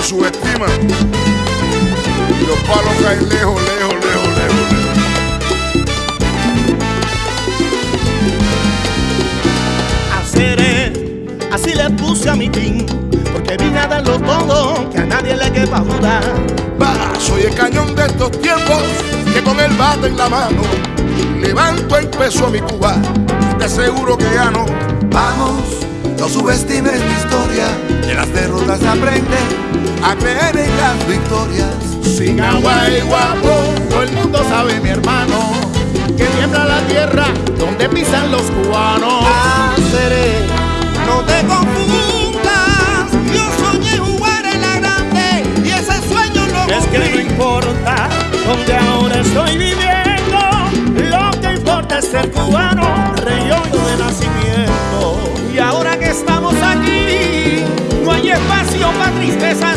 me subestiman. Y los palos caen lejos, lejos, lejos, lejos, lejos. Haceré, así le puse a mi team, porque vine a darlo todo, que a nadie le quepa duda. Va, soy el cañón de estos tiempos, que con el bate en la mano, levanto el peso a mi Cuba, y te aseguro que gano. Vamos, no subestimes mi historia, de las derrotas se aprende a creer en las victorias. Sin agua y guapo, todo el mundo sabe, mi hermano, que tiembla la tierra donde pisan los cubanos. Haceré, No te confundas, yo soñé jugar en la grande y ese sueño no Es que no importa donde ahora estoy viviendo, lo que importa es ser cubano, reyollo de nacimiento. Y ahora que estamos aquí, no hay espacio para tristezas,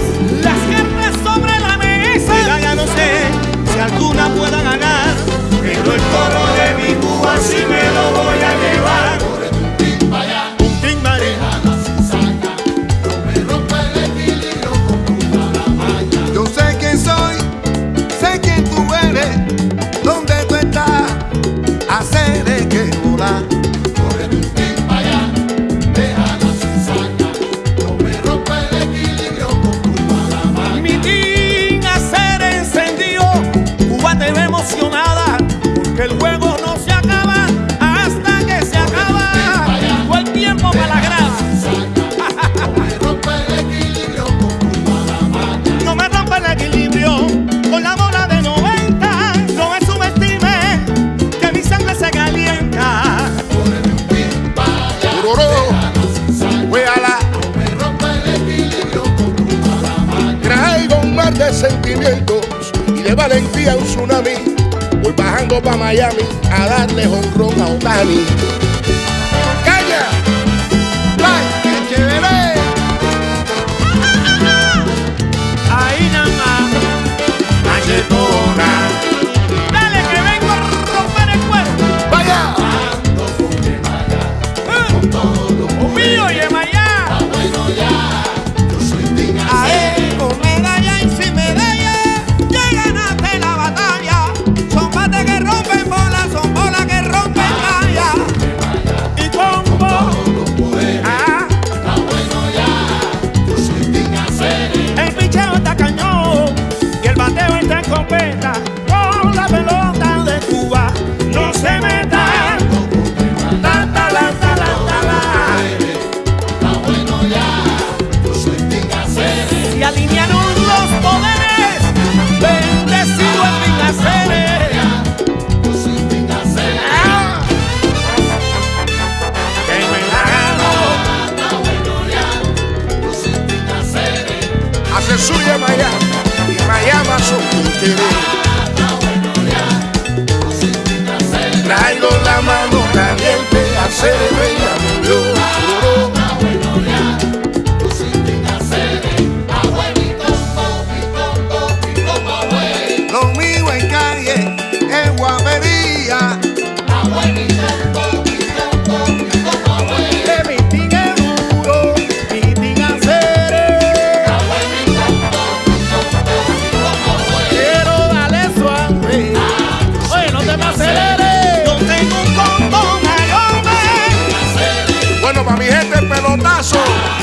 si alguna pueda ganar, sentimientos y de valentía un tsunami. Voy bajando pa' Miami a darle honrón a Otani. Suya Miami y Miami son Quinteros. Traigo la mano caliente a ser soul.